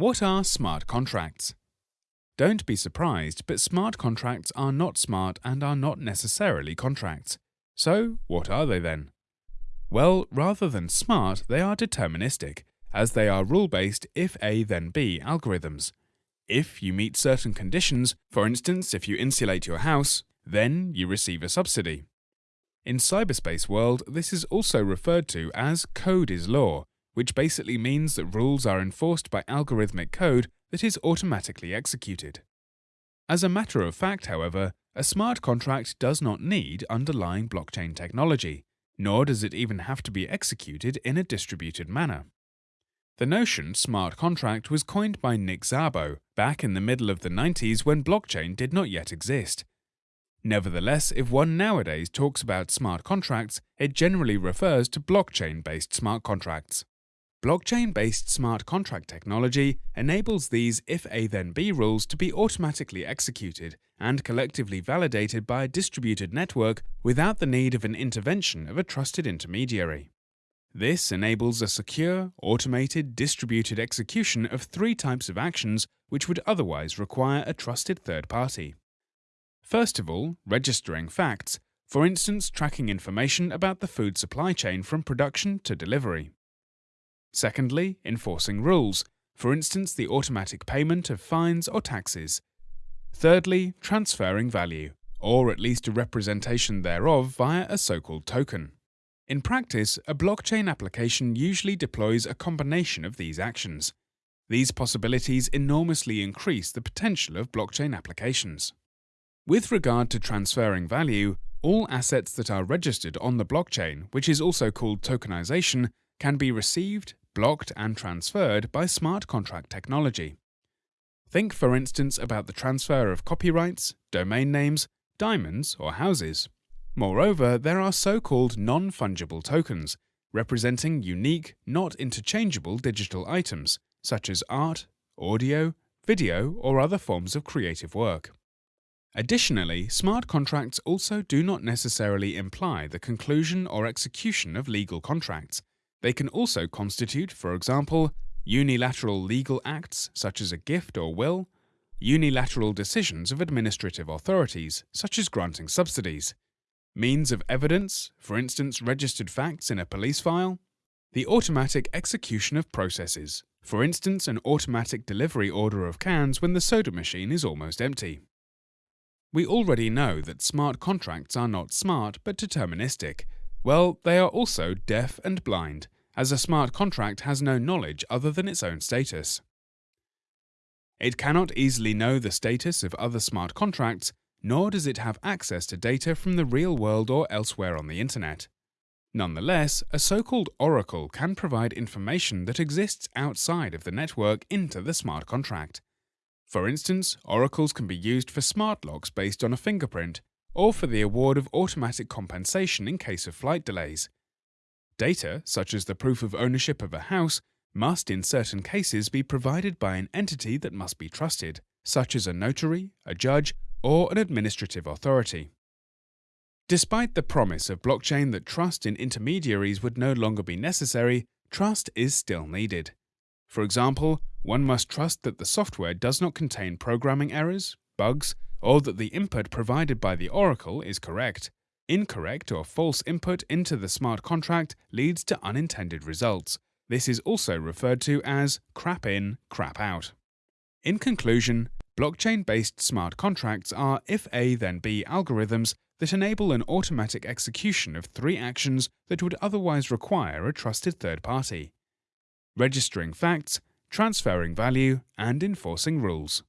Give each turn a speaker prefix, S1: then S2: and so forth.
S1: What are smart contracts? Don't be surprised, but smart contracts are not smart and are not necessarily contracts. So, what are they then? Well, rather than smart, they are deterministic, as they are rule-based if A then B algorithms. If you meet certain conditions, for instance if you insulate your house, then you receive a subsidy. In cyberspace world, this is also referred to as code is law, which basically means that rules are enforced by algorithmic code that is automatically executed. As a matter of fact, however, a smart contract does not need underlying blockchain technology, nor does it even have to be executed in a distributed manner. The notion smart contract was coined by Nick Szabo back in the middle of the 90s when blockchain did not yet exist. Nevertheless, if one nowadays talks about smart contracts, it generally refers to blockchain-based smart contracts. Blockchain-based smart contract technology enables these if A then B rules to be automatically executed and collectively validated by a distributed network without the need of an intervention of a trusted intermediary. This enables a secure, automated, distributed execution of three types of actions which would otherwise require a trusted third party. First of all, registering facts, for instance tracking information about the food supply chain from production to delivery. Secondly, enforcing rules, for instance the automatic payment of fines or taxes. Thirdly, transferring value, or at least a representation thereof via a so-called token. In practice, a blockchain application usually deploys a combination of these actions. These possibilities enormously increase the potential of blockchain applications. With regard to transferring value, all assets that are registered on the blockchain, which is also called tokenization, can be received, blocked and transferred by smart contract technology. Think for instance about the transfer of copyrights, domain names, diamonds or houses. Moreover, there are so-called non-fungible tokens, representing unique, not interchangeable digital items, such as art, audio, video or other forms of creative work. Additionally, smart contracts also do not necessarily imply the conclusion or execution of legal contracts, they can also constitute, for example, unilateral legal acts such as a gift or will, unilateral decisions of administrative authorities such as granting subsidies, means of evidence, for instance registered facts in a police file, the automatic execution of processes, for instance an automatic delivery order of cans when the soda machine is almost empty. We already know that smart contracts are not smart but deterministic, well, they are also deaf and blind, as a smart contract has no knowledge other than its own status. It cannot easily know the status of other smart contracts, nor does it have access to data from the real world or elsewhere on the internet. Nonetheless, a so-called oracle can provide information that exists outside of the network into the smart contract. For instance, oracles can be used for smart locks based on a fingerprint, or for the award of automatic compensation in case of flight delays. Data, such as the proof of ownership of a house, must in certain cases be provided by an entity that must be trusted, such as a notary, a judge, or an administrative authority. Despite the promise of blockchain that trust in intermediaries would no longer be necessary, trust is still needed. For example, one must trust that the software does not contain programming errors, bugs, or that the input provided by the oracle is correct. Incorrect or false input into the smart contract leads to unintended results. This is also referred to as crap in, crap out. In conclusion, blockchain-based smart contracts are if A then B algorithms that enable an automatic execution of three actions that would otherwise require a trusted third party. Registering facts, transferring value, and enforcing rules.